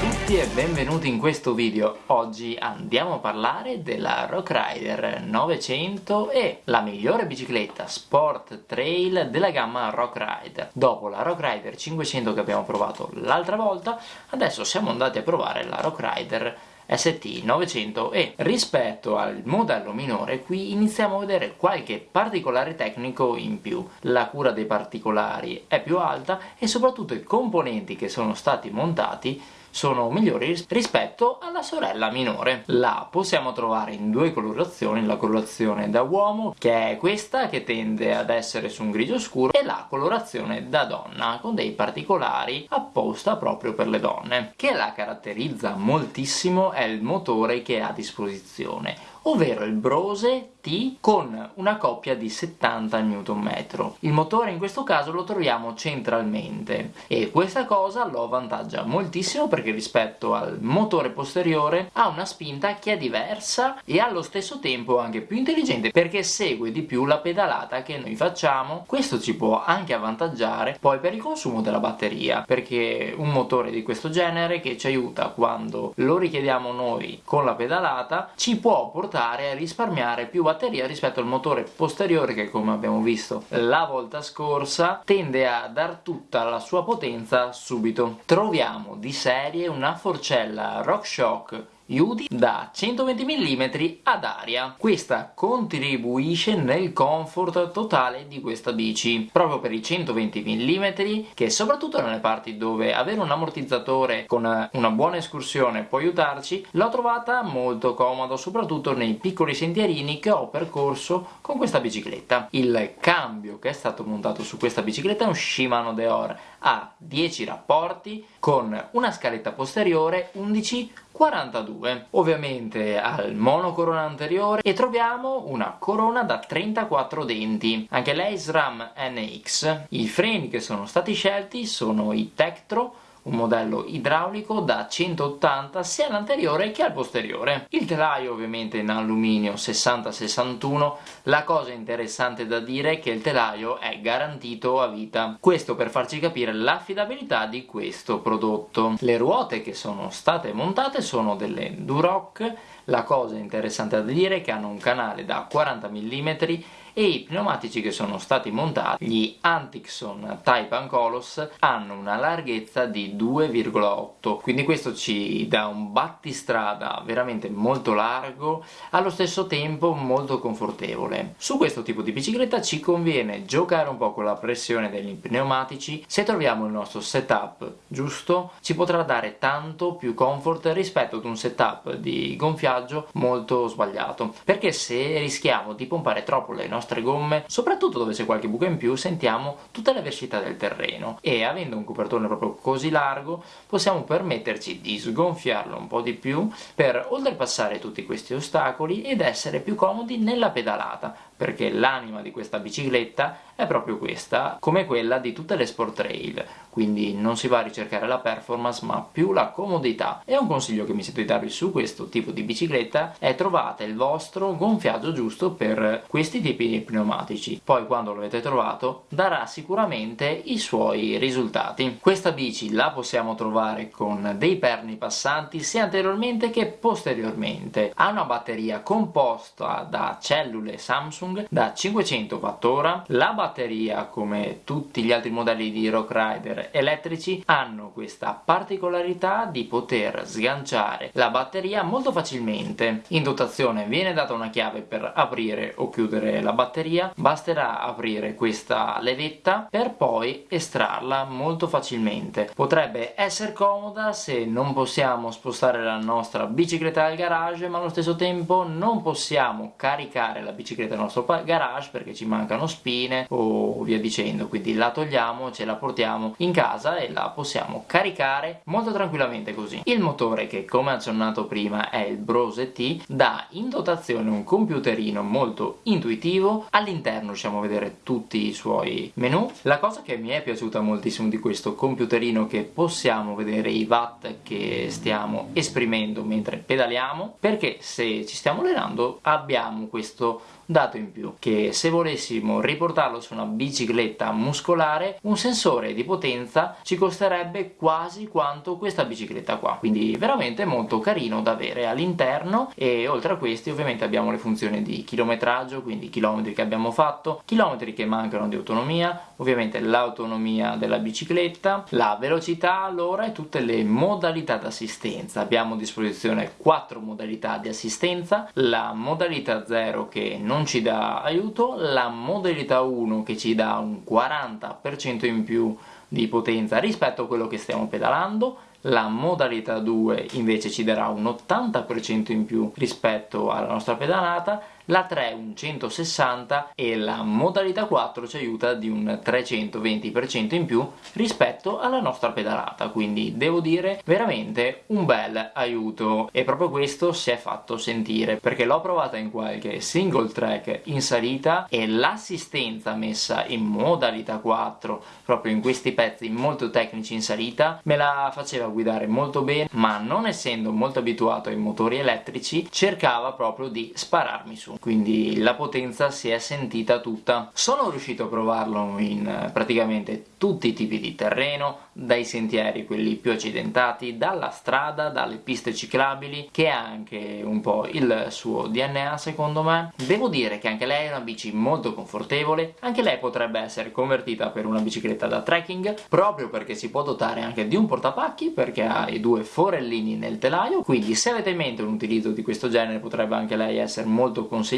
tutti e benvenuti in questo video. Oggi andiamo a parlare della Rock Rider 900 e la migliore bicicletta sport trail della gamma Rock Rider. Dopo la Rock Rider 500 che abbiamo provato l'altra volta, adesso siamo andati a provare la Rock Rider ST900E. Rispetto al modello minore qui iniziamo a vedere qualche particolare tecnico in più. La cura dei particolari è più alta e soprattutto i componenti che sono stati montati sono migliori rispetto alla sorella minore. La possiamo trovare in due colorazioni, la colorazione da uomo, che è questa, che tende ad essere su un grigio scuro, e la colorazione da donna, con dei particolari apposta proprio per le donne. Che la caratterizza moltissimo è il motore che ha a disposizione, ovvero il Brose T con una coppia di 70 Nm. Il motore in questo caso lo troviamo centralmente e questa cosa lo avvantaggia moltissimo perché rispetto al motore posteriore ha una spinta che è diversa e allo stesso tempo anche più intelligente perché segue di più la pedalata che noi facciamo. Questo ci può anche avvantaggiare poi per il consumo della batteria perché un motore di questo genere che ci aiuta quando lo richiediamo noi con la pedalata ci può portare a risparmiare più batteria batteria rispetto al motore posteriore che come abbiamo visto la volta scorsa tende a dar tutta la sua potenza subito. Troviamo di serie una forcella RockShox Yudi da 120 mm ad aria. Questa contribuisce nel comfort totale di questa bici, proprio per i 120 mm che soprattutto nelle parti dove avere un ammortizzatore con una buona escursione può aiutarci, l'ho trovata molto comodo, soprattutto nei piccoli sentierini che ho percorso con questa bicicletta. Il cambio che è stato montato su questa bicicletta è un Shimano Deore a 10 rapporti con una scaletta posteriore 11 42 ovviamente al monocorona anteriore e troviamo una corona da 34 denti. Anche lei SRAM NX i freni che sono stati scelti sono i Tektro un modello idraulico da 180 sia all'anteriore che al posteriore. Il telaio ovviamente in alluminio 60-61, la cosa interessante da dire è che il telaio è garantito a vita. Questo per farci capire l'affidabilità di questo prodotto. Le ruote che sono state montate sono delle Duroc, la cosa interessante da dire è che hanno un canale da 40 mm e i pneumatici che sono stati montati, gli Antixon Type Ancolos, hanno una larghezza di 2,8 quindi questo ci dà un battistrada veramente molto largo allo stesso tempo molto confortevole. Su questo tipo di bicicletta ci conviene giocare un po' con la pressione degli pneumatici, se troviamo il nostro setup giusto ci potrà dare tanto più comfort rispetto ad un setup di gonfiaggio molto sbagliato. Perché se rischiamo di pompare troppo le nostre nostre gomme, soprattutto dove c'è qualche buco in più sentiamo tutta la versità del terreno. E avendo un copertone proprio così largo possiamo permetterci di sgonfiarlo un po' di più per oltrepassare tutti questi ostacoli ed essere più comodi nella pedalata perché l'anima di questa bicicletta è proprio questa, come quella di tutte le sport trail, quindi non si va a ricercare la performance ma più la comodità. E un consiglio che mi sento di darvi su questo tipo di bicicletta è trovate il vostro gonfiaggio giusto per questi tipi di pneumatici, poi quando lo avete trovato darà sicuramente i suoi risultati. Questa bici la possiamo trovare con dei perni passanti sia anteriormente che posteriormente, ha una batteria composta da cellule Samsung da 500 Wh, la batteria come tutti gli altri modelli di Rock Rider elettrici hanno questa particolarità di poter sganciare la batteria molto facilmente. In dotazione viene data una chiave per aprire o chiudere la batteria. Basterà aprire questa levetta per poi estrarla molto facilmente. Potrebbe essere comoda se non possiamo spostare la nostra bicicletta al garage ma allo stesso tempo non possiamo caricare la bicicletta nel nostro garage perché ci mancano spine o via dicendo. Quindi la togliamo, ce la portiamo in casa e la possiamo caricare molto tranquillamente così. Il motore che come accennato prima è il Brose T dà in dotazione un computerino molto intuitivo. All'interno riusciamo a vedere tutti i suoi menu la cosa che mi è piaciuta moltissimo di questo computerino che possiamo vedere i watt che stiamo esprimendo mentre pedaliamo perché se ci stiamo allenando abbiamo questo dato in più che se volessimo riportarlo su una bicicletta muscolare un sensore di potenza ci costerebbe quasi quanto questa bicicletta qua. Quindi veramente molto carino da avere all'interno e oltre a questi ovviamente abbiamo le funzioni di chilometraggio quindi chilometri che abbiamo fatto chilometri che mancano di autonomia ovviamente l'autonomia della bicicletta la velocità allora e tutte le modalità d'assistenza. Abbiamo a disposizione quattro modalità di assistenza la modalità 0 che non ci dà aiuto la modalità 1 che ci dà un 40% in più di potenza rispetto a quello che stiamo pedalando la modalità 2 invece ci darà un 80% in più rispetto alla nostra pedalata la 3 un 160 e la modalità 4 ci aiuta di un 320% in più rispetto alla nostra pedalata. Quindi devo dire veramente un bel aiuto. E proprio questo si è fatto sentire perché l'ho provata in qualche single track in salita e l'assistenza messa in modalità 4 proprio in questi pezzi molto tecnici in salita me la faceva guidare molto bene ma non essendo molto abituato ai motori elettrici cercava proprio di spararmi su quindi la potenza si è sentita tutta. Sono riuscito a provarlo in praticamente tutti i tipi di terreno dai sentieri quelli più accidentati dalla strada dalle piste ciclabili che ha anche un po' il suo DNA secondo me. Devo dire che anche lei è una bici molto confortevole. Anche lei potrebbe essere convertita per una bicicletta da trekking proprio perché si può dotare anche di un portapacchi perché ha i due forellini nel telaio. Quindi se avete in mente un utilizzo di questo genere potrebbe anche lei essere molto consigliata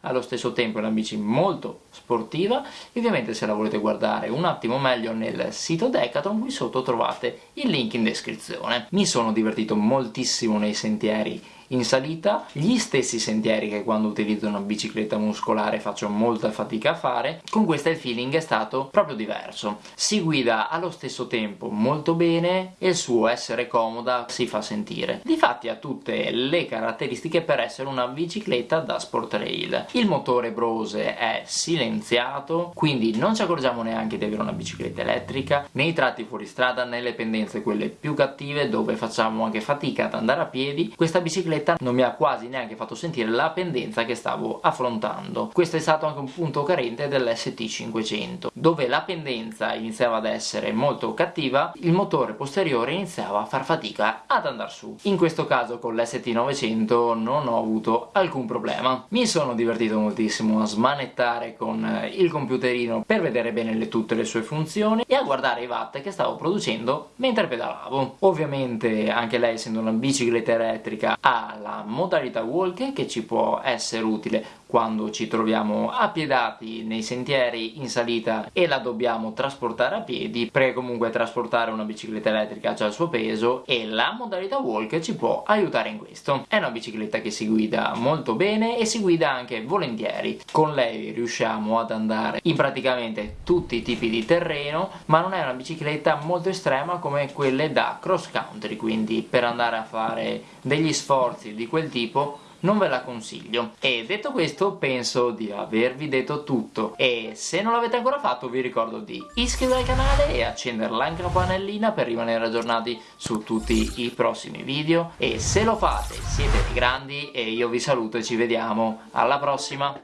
allo stesso tempo è una bici molto sportiva ovviamente se la volete guardare un attimo meglio nel sito Decathlon qui sotto trovate il link in descrizione. Mi sono divertito moltissimo nei sentieri in salita, gli stessi sentieri che quando utilizzo una bicicletta muscolare faccio molta fatica a fare, con questa il feeling è stato proprio diverso. Si guida allo stesso tempo molto bene e il suo essere comoda si fa sentire. Difatti ha tutte le caratteristiche per essere una bicicletta da sport rail. Il motore Brose è silenziato, quindi non ci accorgiamo neanche di avere una bicicletta elettrica, nei tratti fuori strada, nelle pendenze quelle più cattive dove facciamo anche fatica ad andare a piedi, questa bicicletta bicicletta non mi ha quasi neanche fatto sentire la pendenza che stavo affrontando. Questo è stato anche un punto carente dell'ST500, dove la pendenza iniziava ad essere molto cattiva, il motore posteriore iniziava a far fatica ad andare su. In questo caso con l'ST900 non ho avuto alcun problema. Mi sono divertito moltissimo a smanettare con il computerino per vedere bene le, tutte le sue funzioni e a guardare i watt che stavo producendo mentre pedalavo. Ovviamente anche lei essendo una bicicletta elettrica ha la modalità walk che ci può essere utile quando ci troviamo appiedati nei sentieri in salita e la dobbiamo trasportare a piedi. Perché comunque trasportare una bicicletta elettrica ha il suo peso e la modalità walk ci può aiutare in questo. È una bicicletta che si guida molto bene e si guida anche volentieri. Con lei riusciamo ad andare in praticamente tutti i tipi di terreno ma non è una bicicletta molto estrema come quelle da cross country quindi per andare a fare degli sforzi di quel tipo non ve la consiglio. E detto questo penso di avervi detto tutto. E se non l'avete ancora fatto vi ricordo di iscrivervi al canale e accendere la campanellina per rimanere aggiornati su tutti i prossimi video. E se lo fate siete grandi e io vi saluto e ci vediamo. Alla prossima